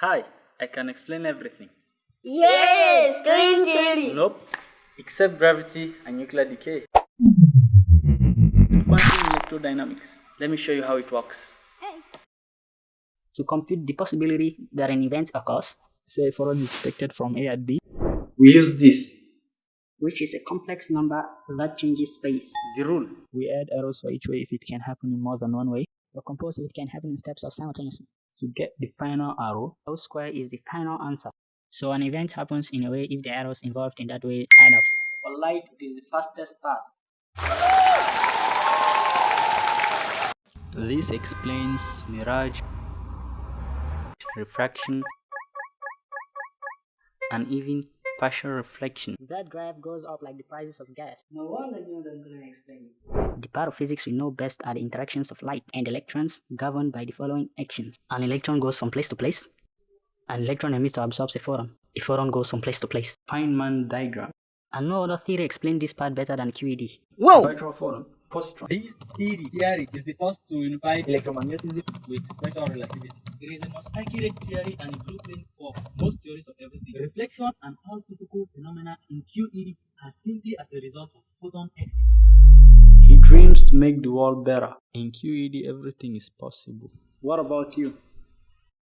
Hi, I can explain everything. Yes, string theory. Nope, except gravity and nuclear decay. Quantum electrodynamics. Let me show you how it works. To compute the possibility that an event occurs, say forward is expected from A at B, We use this. which is a complex number that changes space. The rule. we add arrows for each way if it can happen in more than one way. Or compose if it can happen in steps or simultaneously. To get the final arrow, Rho square is the final answer. So an event happens in a way if the arrows involved in that way add up. For light, it is the fastest path. this explains Mirage, refraction, and even partial reflection. That graph goes up like the prices of gas. No wonder you don't gonna explain. The part of physics we know best are the interactions of light and electrons governed by the following actions. An electron goes from place to place. An electron emits or absorbs a photon. A photon goes from place to place. Feynman diagram. And no other theory explains this part better than QED. Whoa! Virtual photon. Positron. This theory, theory is the first to unify electromagnetism with special relativity. It is the most accurate theory and a blueprint for most theories of everything. Reflection and all physical phenomena in QED are simply as a result of photon exchange. He dreams to make the world better. in QED everything is possible. What about you?